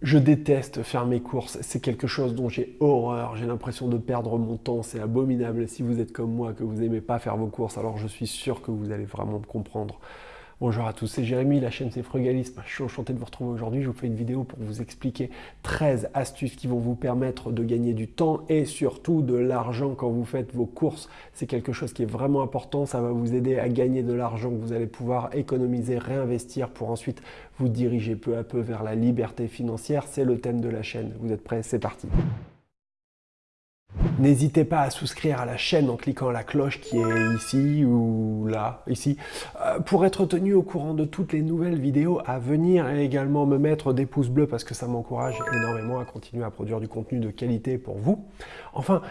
Je déteste faire mes courses, c'est quelque chose dont j'ai horreur, j'ai l'impression de perdre mon temps, c'est abominable. Si vous êtes comme moi, que vous n'aimez pas faire vos courses, alors je suis sûr que vous allez vraiment me comprendre. Bonjour à tous, c'est Jérémy, la chaîne c'est Frugalisme. Je suis enchanté de vous retrouver aujourd'hui. Je vous fais une vidéo pour vous expliquer 13 astuces qui vont vous permettre de gagner du temps et surtout de l'argent quand vous faites vos courses. C'est quelque chose qui est vraiment important, ça va vous aider à gagner de l'argent que vous allez pouvoir économiser, réinvestir pour ensuite vous diriger peu à peu vers la liberté financière. C'est le thème de la chaîne. Vous êtes prêts? C'est parti N'hésitez pas à souscrire à la chaîne en cliquant la cloche qui est ici ou là, ici, euh, pour être tenu au courant de toutes les nouvelles vidéos à venir et également me mettre des pouces bleus parce que ça m'encourage énormément à continuer à produire du contenu de qualité pour vous. Enfin,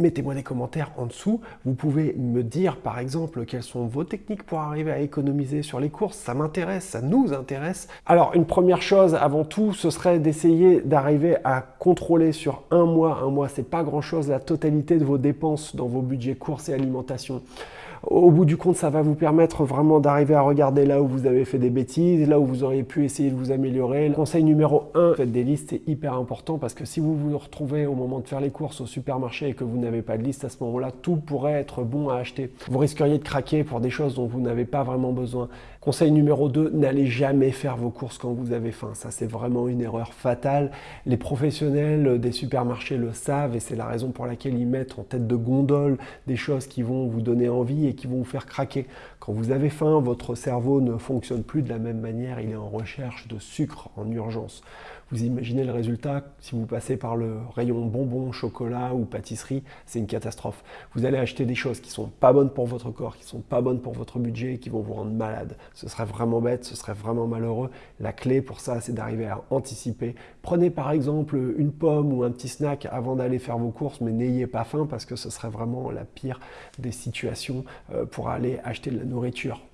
mettez-moi des commentaires en dessous. Vous pouvez me dire, par exemple, quelles sont vos techniques pour arriver à économiser sur les courses. Ça m'intéresse, ça nous intéresse. Alors, une première chose, avant tout, ce serait d'essayer d'arriver à contrôler sur un mois, un mois, c'est pas grand-chose, la totalité de vos dépenses dans vos budgets courses et alimentation. Au bout du compte, ça va vous permettre vraiment d'arriver à regarder là où vous avez fait des bêtises, là où vous auriez pu essayer de vous améliorer. Le conseil numéro 1, faites des listes, c'est hyper important parce que si vous vous retrouvez au moment de faire les courses au supermarché et que vous n'avez pas de liste, à ce moment-là, tout pourrait être bon à acheter. Vous risqueriez de craquer pour des choses dont vous n'avez pas vraiment besoin. Conseil numéro 2, n'allez jamais faire vos courses quand vous avez faim. Ça, c'est vraiment une erreur fatale. Les professionnels des supermarchés le savent et c'est la raison pour laquelle ils mettent en tête de gondole des choses qui vont vous donner envie et qui vont vous faire craquer. Quand vous avez faim, votre cerveau ne fonctionne plus de la même manière. Il est en recherche de sucre en urgence. Vous imaginez le résultat, si vous passez par le rayon bonbons, chocolat ou pâtisserie, c'est une catastrophe. Vous allez acheter des choses qui sont pas bonnes pour votre corps, qui sont pas bonnes pour votre budget, qui vont vous rendre malade. Ce serait vraiment bête, ce serait vraiment malheureux. La clé pour ça, c'est d'arriver à anticiper. Prenez par exemple une pomme ou un petit snack avant d'aller faire vos courses, mais n'ayez pas faim parce que ce serait vraiment la pire des situations euh, pour aller acheter de la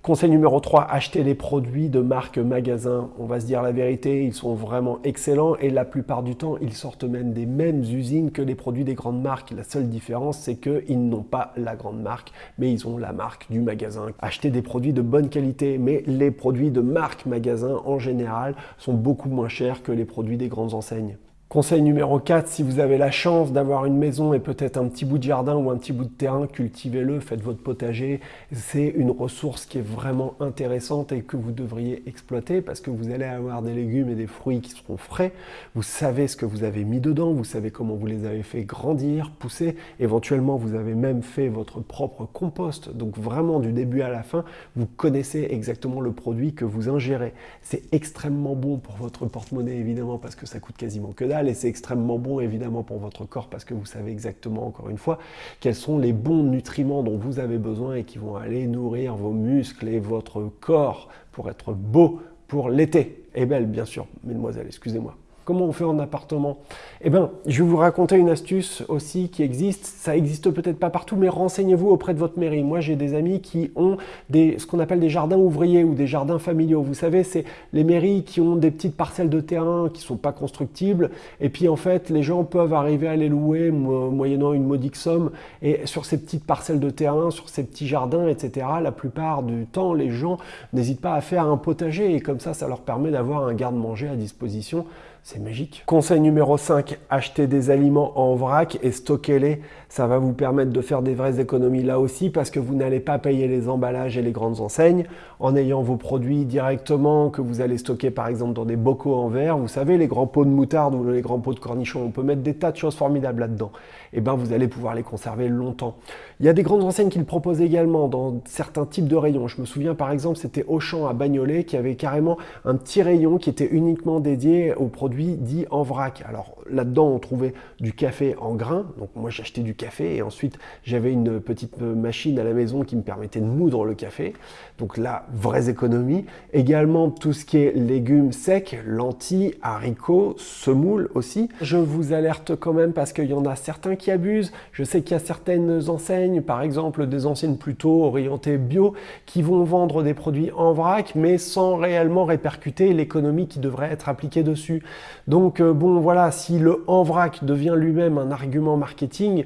Conseil numéro 3, achetez les produits de marque magasin. On va se dire la vérité, ils sont vraiment excellents et la plupart du temps, ils sortent même des mêmes usines que les produits des grandes marques. La seule différence, c'est qu'ils n'ont pas la grande marque, mais ils ont la marque du magasin. Achetez des produits de bonne qualité, mais les produits de marque magasin en général sont beaucoup moins chers que les produits des grandes enseignes. Conseil numéro 4, si vous avez la chance d'avoir une maison et peut-être un petit bout de jardin ou un petit bout de terrain, cultivez-le, faites votre potager. C'est une ressource qui est vraiment intéressante et que vous devriez exploiter parce que vous allez avoir des légumes et des fruits qui seront frais. Vous savez ce que vous avez mis dedans, vous savez comment vous les avez fait grandir, pousser. Éventuellement, vous avez même fait votre propre compost. Donc vraiment, du début à la fin, vous connaissez exactement le produit que vous ingérez. C'est extrêmement bon pour votre porte-monnaie, évidemment, parce que ça coûte quasiment que dalle et c'est extrêmement bon évidemment pour votre corps parce que vous savez exactement encore une fois quels sont les bons nutriments dont vous avez besoin et qui vont aller nourrir vos muscles et votre corps pour être beau pour l'été. Et belle bien sûr, mesdemoiselles, excusez-moi. Comment on fait en appartement Eh bien, je vais vous raconter une astuce aussi qui existe. Ça existe peut-être pas partout, mais renseignez-vous auprès de votre mairie. Moi, j'ai des amis qui ont ce qu'on appelle des jardins ouvriers ou des jardins familiaux. Vous savez, c'est les mairies qui ont des petites parcelles de terrain qui sont pas constructibles. Et puis, en fait, les gens peuvent arriver à les louer moyennant une modique somme. Et sur ces petites parcelles de terrain, sur ces petits jardins, etc., la plupart du temps, les gens n'hésitent pas à faire un potager. Et comme ça, ça leur permet d'avoir un garde-manger à disposition c'est magique. Conseil numéro 5, achetez des aliments en vrac et stockez-les. Ça va vous permettre de faire des vraies économies là aussi parce que vous n'allez pas payer les emballages et les grandes enseignes en ayant vos produits directement que vous allez stocker par exemple dans des bocaux en verre. Vous savez, les grands pots de moutarde ou les grands pots de cornichons, on peut mettre des tas de choses formidables là-dedans. Et eh bien vous allez pouvoir les conserver longtemps. Il y a des grandes enseignes qui le proposent également dans certains types de rayons. Je me souviens par exemple, c'était Auchan à Bagnolet qui avait carrément un petit rayon qui était uniquement dédié aux produits dit en vrac. Alors là-dedans, on trouvait du café en grains. Donc moi, j'achetais du café et ensuite, j'avais une petite machine à la maison qui me permettait de moudre le café. Donc là, vraies économies. Également, tout ce qui est légumes secs, lentilles, haricots, semoule aussi. Je vous alerte quand même parce qu'il y en a certains qui abusent. Je sais qu'il y a certaines enseignes, par exemple des enseignes plutôt orientées bio, qui vont vendre des produits en vrac, mais sans réellement répercuter l'économie qui devrait être appliquée dessus. Donc euh, bon voilà, si le en vrac devient lui-même un argument marketing,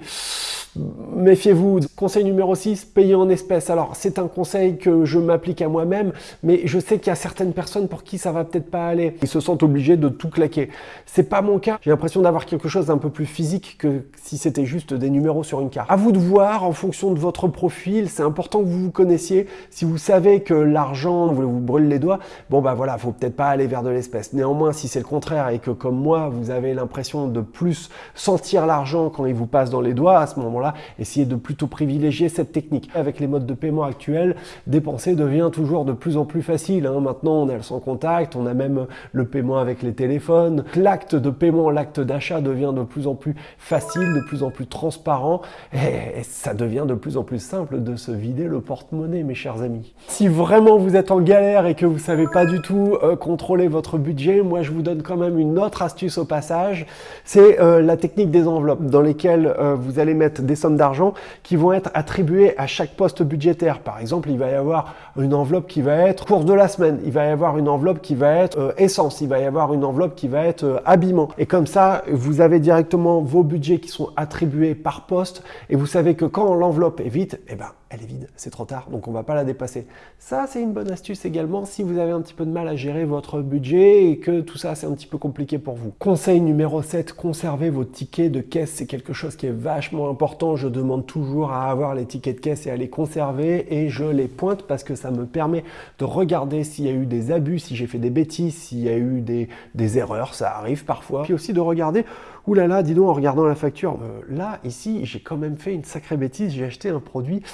Méfiez-vous. Conseil numéro 6, payer en espèces. Alors, c'est un conseil que je m'applique à moi-même, mais je sais qu'il y a certaines personnes pour qui ça va peut-être pas aller. Ils se sentent obligés de tout claquer. C'est pas mon cas. J'ai l'impression d'avoir quelque chose d'un peu plus physique que si c'était juste des numéros sur une carte. À vous de voir en fonction de votre profil. C'est important que vous vous connaissiez. Si vous savez que l'argent vous, brûle les doigts, bon bah voilà, faut peut-être pas aller vers de l'espèce. Néanmoins, si c'est le contraire et que comme moi, vous avez l'impression de plus sentir l'argent quand il vous passe dans les doigts, à ce moment-là, essayez de plutôt privilégier cette technique. Avec les modes de paiement actuels, dépenser devient toujours de plus en plus facile. Hein. Maintenant, on a le sans contact, on a même le paiement avec les téléphones. L'acte de paiement, l'acte d'achat devient de plus en plus facile, de plus en plus transparent et ça devient de plus en plus simple de se vider le porte-monnaie, mes chers amis. Si vraiment vous êtes en galère et que vous savez pas du tout euh, contrôler votre budget, moi je vous donne quand même une autre astuce au passage, c'est euh, la technique des enveloppes dans lesquelles euh, vous allez mettre des sommes d'argent qui vont être attribuées à chaque poste budgétaire. Par exemple, il va y avoir une enveloppe qui va être course de la semaine, il va y avoir une enveloppe qui va être essence, il va y avoir une enveloppe qui va être euh, habillement. Et comme ça, vous avez directement vos budgets qui sont attribués par poste et vous savez que quand l'enveloppe est vide, eh ben, elle est vide, c'est trop tard, donc on va pas la dépasser. Ça, c'est une bonne astuce également si vous avez un petit peu de mal à gérer votre budget et que tout ça, c'est un petit peu compliqué pour vous. Conseil numéro 7, conservez vos tickets de caisse. C'est quelque chose qui est vachement important. Je demande toujours à avoir les tickets de caisse et à les conserver et je les pointe parce que ça me permet de regarder s'il y a eu des abus, si j'ai fait des bêtises, s'il y a eu des, des erreurs, ça arrive parfois. Puis aussi de regarder Ouh là là, dis donc, en regardant la facture, euh, là, ici, j'ai quand même fait une sacrée bêtise, j'ai acheté un produit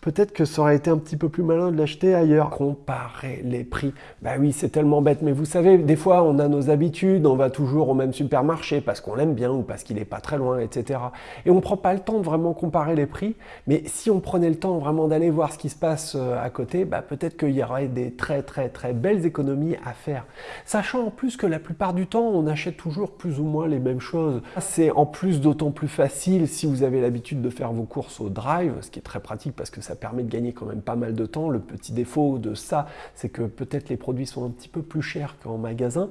peut-être que ça aurait été un petit peu plus malin de l'acheter ailleurs. Comparer les prix. Bah oui, c'est tellement bête, mais vous savez, des fois, on a nos habitudes, on va toujours au même supermarché parce qu'on l'aime bien ou parce qu'il n'est pas très loin, etc. Et on ne prend pas le temps de vraiment comparer les prix, mais si on prenait le temps vraiment d'aller voir ce qui se passe euh, à côté, bah peut-être qu'il y aurait des très très très belles économies à faire. Sachant en plus que la plupart du temps, on achète toujours plus ou moins les mêmes choses. C'est en plus d'autant plus facile si vous avez l'habitude de faire vos courses au drive, ce qui est très pratique parce que ça ça permet de gagner quand même pas mal de temps. Le petit défaut de ça, c'est que peut-être les produits sont un petit peu plus chers qu'en magasin.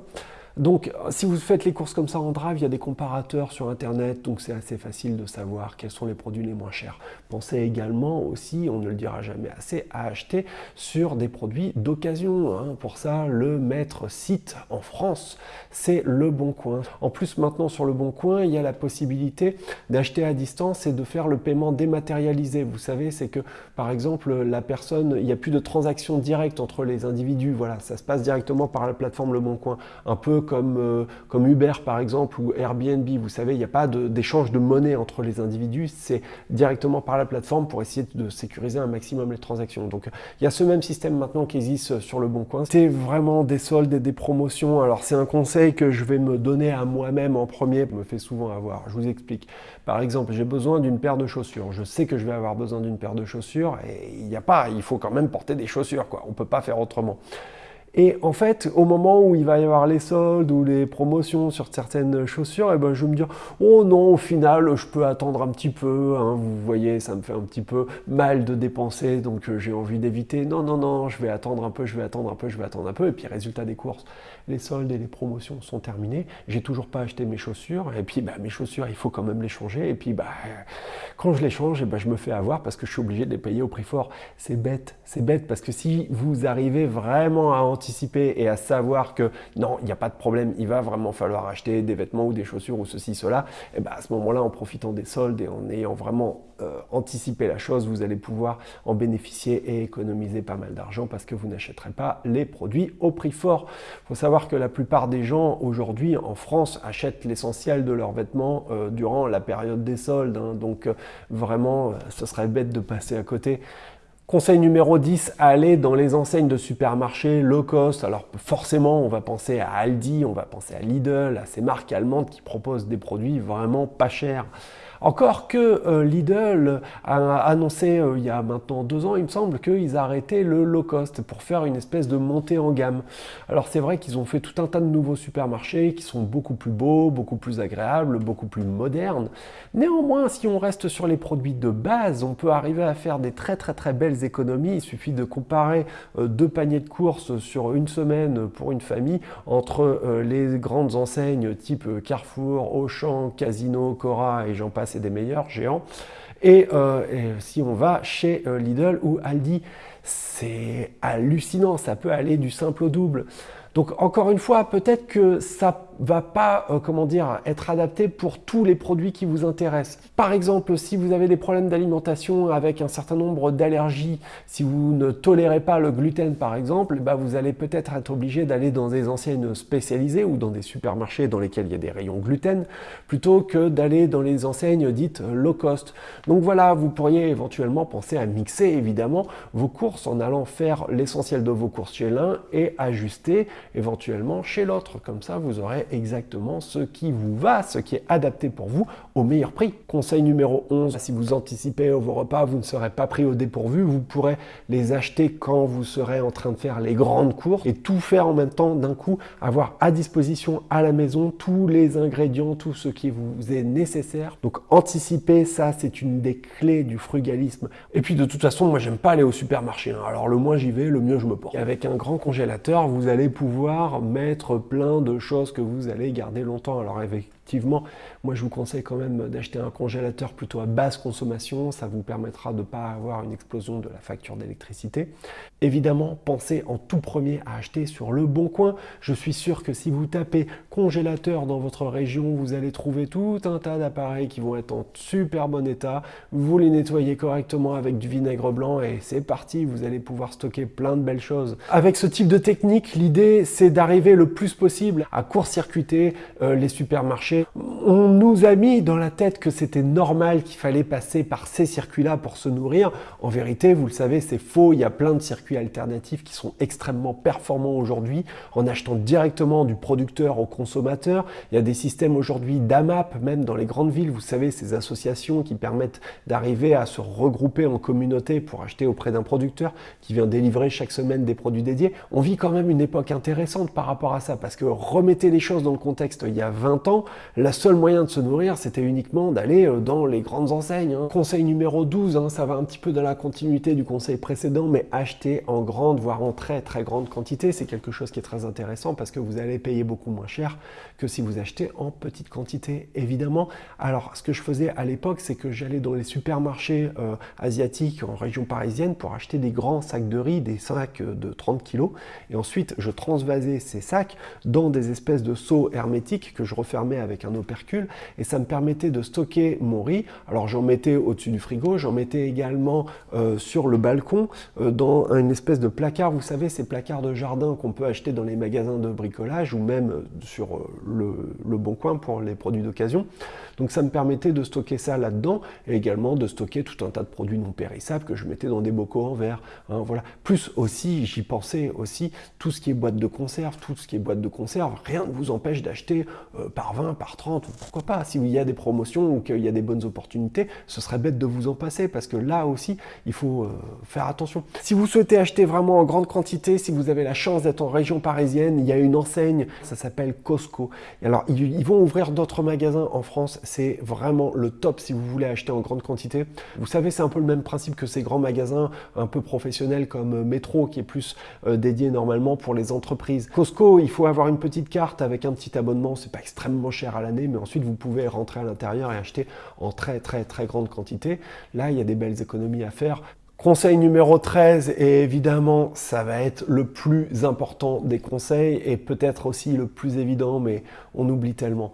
Donc, si vous faites les courses comme ça en drive, il y a des comparateurs sur Internet, donc c'est assez facile de savoir quels sont les produits les moins chers. Pensez également aussi, on ne le dira jamais assez, à acheter sur des produits d'occasion. Hein. Pour ça, le maître site en France, c'est Le Bon Coin. En plus, maintenant sur Le Bon Coin, il y a la possibilité d'acheter à distance et de faire le paiement dématérialisé. Vous savez, c'est que par exemple, la personne, il n'y a plus de transaction directe entre les individus. Voilà, ça se passe directement par la plateforme Le Bon Coin. Un peu comme, euh, comme Uber par exemple ou Airbnb, vous savez, il n'y a pas d'échange de, monnaie entre les individus, c'est directement par la plateforme pour essayer de sécuriser un maximum les transactions. Donc il y a ce même système maintenant qui existe sur le Bon Coin. C'est vraiment des soldes et des promotions. Alors c'est un conseil que je vais me donner à moi-même en premier, me fait souvent avoir. Je vous explique. Par exemple, j'ai besoin d'une paire de chaussures. Je sais que je vais avoir besoin d'une paire de chaussures et il n'y a pas, il faut quand même porter des chaussures, quoi. On peut pas faire autrement. Et en fait, au moment où il va y avoir les soldes ou les promotions sur certaines chaussures, et eh ben, je vais me dire, oh non, au final, je peux attendre un petit peu. Hein. vous voyez, ça me fait un petit peu mal de dépenser, donc euh, j'ai envie d'éviter. Non, non, non, je vais attendre un peu, je vais attendre un peu, je vais attendre un peu. Et puis, résultat des courses, les soldes et les promotions sont terminés. J'ai toujours pas acheté mes chaussures. Et puis, bah, mes chaussures, il faut quand même les changer. Et puis, bah, quand je les change, et ben, je me fais avoir parce que je suis obligé de les payer au prix fort. C'est bête, c'est bête parce que si vous arrivez vraiment à et à savoir que non, il n'y a pas de problème, il va vraiment falloir acheter des vêtements ou des chaussures ou ceci, cela, et ben à ce moment-là, en profitant des soldes et en ayant vraiment euh, anticipé la chose, vous allez pouvoir en bénéficier et économiser pas mal d'argent parce que vous n'achèterez pas les produits au prix fort. Il faut savoir que la plupart des gens aujourd'hui en France achètent l'essentiel de leurs vêtements euh, durant la période des soldes. Hein. donc euh, vraiment, ce serait bête de passer à côté. Conseil numéro 10, aller dans les enseignes de supermarchés low cost. Alors forcément, on va penser à Aldi, on va penser à Lidl, à ces marques allemandes qui proposent des produits vraiment pas chers. Encore que euh, Lidl a annoncé euh, il y a maintenant deux ans, il me semble, qu'ils arrêtaient le low cost pour faire une espèce de montée en gamme. Alors c'est vrai qu'ils ont fait tout un tas de nouveaux supermarchés qui sont beaucoup plus beaux, beaucoup plus agréables, beaucoup plus modernes. Néanmoins, si on reste sur les produits de base, on peut arriver à faire des très très très belles économies. Il suffit de comparer euh, deux paniers de courses sur une semaine pour une famille entre les grandes enseignes type Carrefour, Auchan, Casino, Cora et j'en passe c'est des meilleurs géants. Et, si on va chez Lidl ou Aldi, c'est hallucinant, ça peut aller du simple au double. Donc encore une fois, peut-être que ça va pas, euh, comment dire, être adapté pour tous les produits qui vous intéressent. Par exemple, si vous avez des problèmes d'alimentation avec un certain nombre d'allergies, si vous ne tolérez pas le gluten par exemple, bah vous allez peut-être être obligé d'aller dans des enseignes spécialisées ou dans des supermarchés dans lesquels il y a des rayons gluten, plutôt que d'aller dans les enseignes dites low cost. Donc voilà, vous pourriez éventuellement penser à mixer évidemment vos courses en allant faire l'essentiel de vos courses chez l'un et ajuster éventuellement chez l'autre. Comme ça, vous aurez exactement ce qui vous va, ce qui est adapté pour vous au meilleur prix. Conseil numéro 11, si vous anticipez vos repas, vous ne serez pas pris au dépourvu, vous pourrez les acheter quand vous serez en train de faire les grandes courses et tout faire en même temps d'un coup, avoir à disposition à la maison tous les ingrédients, tout ce qui vous est nécessaire. Donc anticiper, ça c'est une des clés du frugalisme. Et puis de toute façon, moi j'aime pas aller au supermarché. Hein. Alors le moins j'y vais, le mieux je me porte. avec un grand congélateur, vous allez pouvoir mettre plein de choses que vous vous allez garder longtemps. Alors avec effectivement, moi je vous conseille quand même d'acheter un congélateur plutôt à basse consommation, ça vous permettra de ne pas avoir une explosion de la facture d'électricité. Évidemment, pensez en tout premier à acheter sur le bon coin. Je suis sûr que si vous tapez congélateur dans votre région, vous allez trouver tout un tas d'appareils qui vont être en super bon état. Vous les nettoyez correctement avec du vinaigre blanc et c'est parti, vous allez pouvoir stocker plein de belles choses. Avec ce type de technique, l'idée c'est d'arriver le plus possible à court-circuiter euh, les supermarchés on nous a mis dans la tête que c'était normal qu'il fallait passer par ces circuits-là pour se nourrir. En vérité, vous le savez, c'est faux. Il y a plein de circuits alternatifs qui sont extrêmement performants aujourd'hui en achetant directement du producteur au consommateur. Il y a des systèmes aujourd'hui d'AMAP, même dans les grandes villes, vous savez, ces associations qui permettent d'arriver à se regrouper en communauté pour acheter auprès d'un producteur qui vient délivrer chaque semaine des produits dédiés. On vit quand même une époque intéressante par rapport à ça parce que remettez les choses dans le contexte il y a 20 ans, la seule moyen de se nourrir, c'était uniquement d'aller euh, dans les grandes enseignes. Hein. Conseil numéro 12, hein, ça va un petit peu dans la continuité du conseil précédent, mais acheter en grande, voire en très très grande quantité, c'est quelque chose qui est très intéressant parce que vous allez payer beaucoup moins cher que si vous achetez en petite quantité, évidemment. Alors, ce que je faisais à l'époque, c'est que j'allais dans les supermarchés euh, asiatiques en région parisienne pour acheter des grands sacs de riz, des sacs de 30 kg, et ensuite je transvasais ces sacs dans des espèces de seaux hermétiques que je refermais avec un opercule et ça me permettait de stocker mon riz. Alors j'en mettais au-dessus du frigo, j'en mettais également euh, sur le balcon euh, dans une espèce de placard, vous savez ces placards de jardin qu'on peut acheter dans les magasins de bricolage ou même euh, sur le, Bon Coin pour les produits d'occasion. Donc ça me permettait de stocker ça là-dedans et également de stocker tout un tas de produits non périssables que je mettais dans des bocaux en verre. Hein, voilà. Plus aussi, j'y pensais aussi, tout ce qui est boîte de conserve, tout ce qui est boîte de conserve, rien ne vous empêche d'acheter par 20, par 30, pourquoi pas, s'il y a des promotions ou qu'il y a des bonnes opportunités, ce serait bête de vous en passer parce que là aussi, il faut euh, faire attention. Si vous souhaitez acheter vraiment en grande quantité, si vous avez la chance d'être en région parisienne, il y a une enseigne, ça s'appelle Costco. Alors, ils, vont ouvrir d'autres magasins en France, c'est vraiment le top si vous voulez acheter en grande quantité. Vous savez, c'est un peu le même principe que ces grands magasins un peu professionnels comme euh, Metro, qui est plus euh, dédié normalement pour les entreprises. Costco, il faut avoir une petite carte avec un petit abonnement, c'est pas extrêmement cher l'année, mais ensuite vous pouvez rentrer à l'intérieur et acheter en très très très grande quantité. Là, il y a des belles économies à faire. Conseil numéro 13, et évidemment, ça va être le plus important des conseils et peut-être aussi le plus évident, mais on oublie tellement.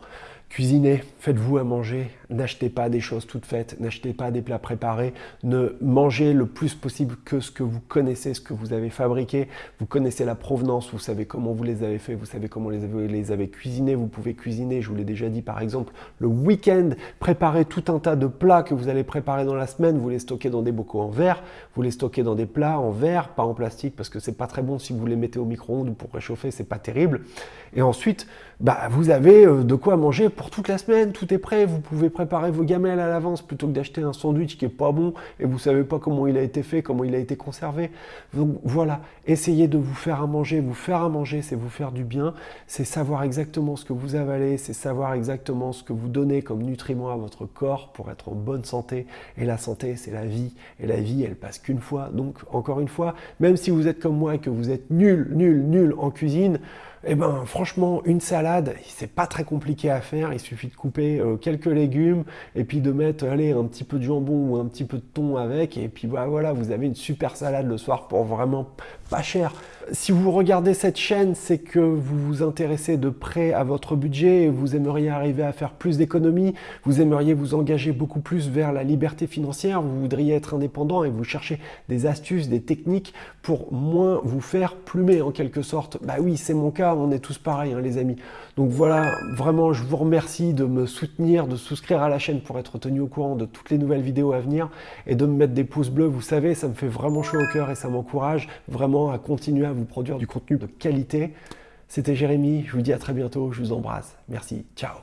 Cuisinez, faites-vous à manger, n'achetez pas des choses toutes faites, n'achetez pas des plats préparés, ne mangez le plus possible que ce que vous connaissez, ce que vous avez fabriqué, vous connaissez la provenance, vous savez comment vous les avez fait, vous savez comment les avez, les avez cuisinés, vous pouvez cuisiner, je vous l'ai déjà dit par exemple, le week-end, préparez tout un tas de plats que vous allez préparer dans la semaine, vous les stockez dans des bocaux en verre, vous les stockez dans des plats en verre, pas en plastique parce que c'est pas très bon si vous les mettez au micro-ondes pour réchauffer, c'est pas terrible. Et ensuite, bah, vous avez euh, de quoi manger pour toute la semaine, tout est prêt, vous pouvez préparer vos gamelles à l'avance plutôt que d'acheter un sandwich qui est pas bon et vous savez pas comment il a été fait, comment il a été conservé. Donc voilà, essayez de vous faire à manger. Vous faire à manger, c'est vous faire du bien, c'est savoir exactement ce que vous avalez, c'est savoir exactement ce que vous donnez comme nutriments à votre corps pour être en bonne santé. Et la santé, c'est la vie. Et la vie, elle passe qu'une fois. Donc encore une fois, même si vous êtes comme moi et que vous êtes nul, nul, nul en cuisine, Eh ben, franchement, une salade, c'est pas très compliqué à faire. Il suffit de couper euh, quelques légumes et puis de mettre, allez, un petit peu de jambon ou un petit peu de thon avec. Et puis bah, voilà, vous avez une super salade le soir pour vraiment pas cher. Si vous regardez cette chaîne, c'est que vous vous intéressez de près à votre budget, vous aimeriez arriver à faire plus d'économies, vous aimeriez vous engager beaucoup plus vers la liberté financière, vous voudriez être indépendant et vous cherchez des astuces, des techniques pour moins vous faire plumer en quelque sorte. Bah oui, c'est mon cas, on est tous pareils hein, les amis. Donc voilà, vraiment je vous remercie de me soutenir, de souscrire à la chaîne pour être tenu au courant de toutes les nouvelles vidéos à venir et de me mettre des pouces bleus, vous savez, ça me fait vraiment chaud au cœur et ça m'encourage vraiment à continuer à vous produire du contenu de qualité. C'était Jérémy, je vous dis à très bientôt, je vous embrasse. Merci, ciao